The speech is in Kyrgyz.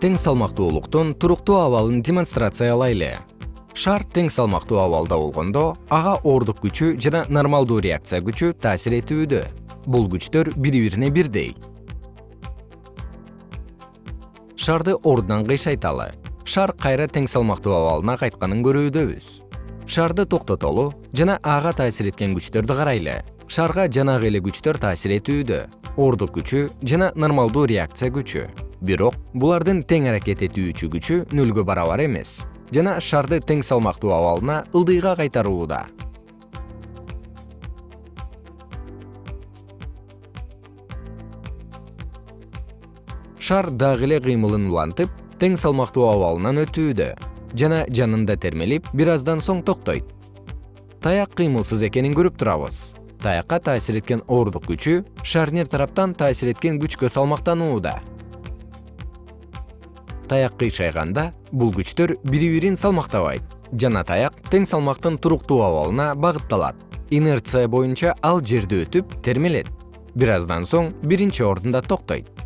тең салмактуулуктун туруктуу абалын демонстрациялайлы. Шар тең салмактуу абалда болгондо ага оордук күчү жана нормалдуу реакция күчү таасир этүүдө бул күчтөр бири бирине бирдей. Шарды ордунан кыйшайталы. Шар кайра тең салмактуу абалына кайтканын көрүүдөбүз. Шарды токтотолу жана ага таасир эткен күчтөрдү карайлы. Шарга жанагы эле күчтөр таасир этүүдө оордук күчү жана нормалдуу реакция күчү бирок булардын тең аракет этүүчү күчү нөлгө барабар эмес. Жана шарды тең салмактуу абалына ылдыйга кайтарууда шар дагы эле кыймылын улантып тең салмактуу абалынан өтүүдө жана жанында термелип бир аздан соң токтойт. Таяк кыймылсыз экенин көрүп турабыз. Таякка таасир эткен оордук күчү шарнир тараптан таасир эткен күчкө салмактанууда таяк кыйшайганда бул күчтөр бири бирин салмактабайт. Жана таяк тең салмактын туруктуу абалына багытталат. Инерция боюнча ал жерди өтүп термелет. Бир аздан соң биринчи ордунда токтойт